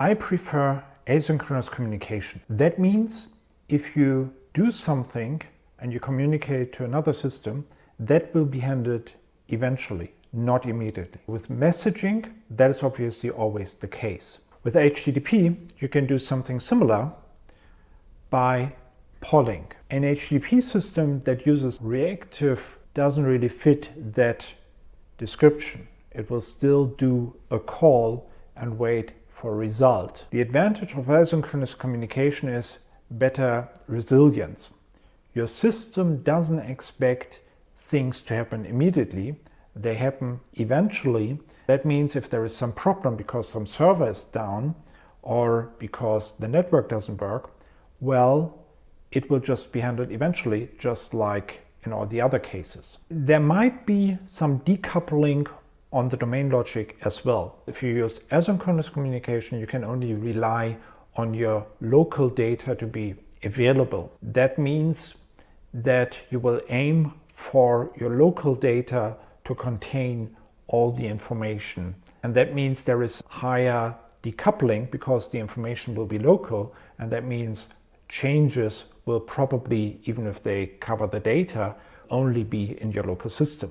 I prefer asynchronous communication. That means if you do something and you communicate to another system, that will be handled eventually, not immediately. With messaging, that is obviously always the case. With HTTP, you can do something similar by polling. An HTTP system that uses reactive doesn't really fit that description. It will still do a call and wait for result. The advantage of asynchronous communication is better resilience. Your system doesn't expect things to happen immediately. They happen eventually. That means if there is some problem because some server is down or because the network doesn't work, well, it will just be handled eventually, just like in all the other cases. There might be some decoupling on the domain logic as well. If you use asynchronous communication, you can only rely on your local data to be available. That means that you will aim for your local data to contain all the information. And that means there is higher decoupling because the information will be local. And that means changes will probably, even if they cover the data, only be in your local system.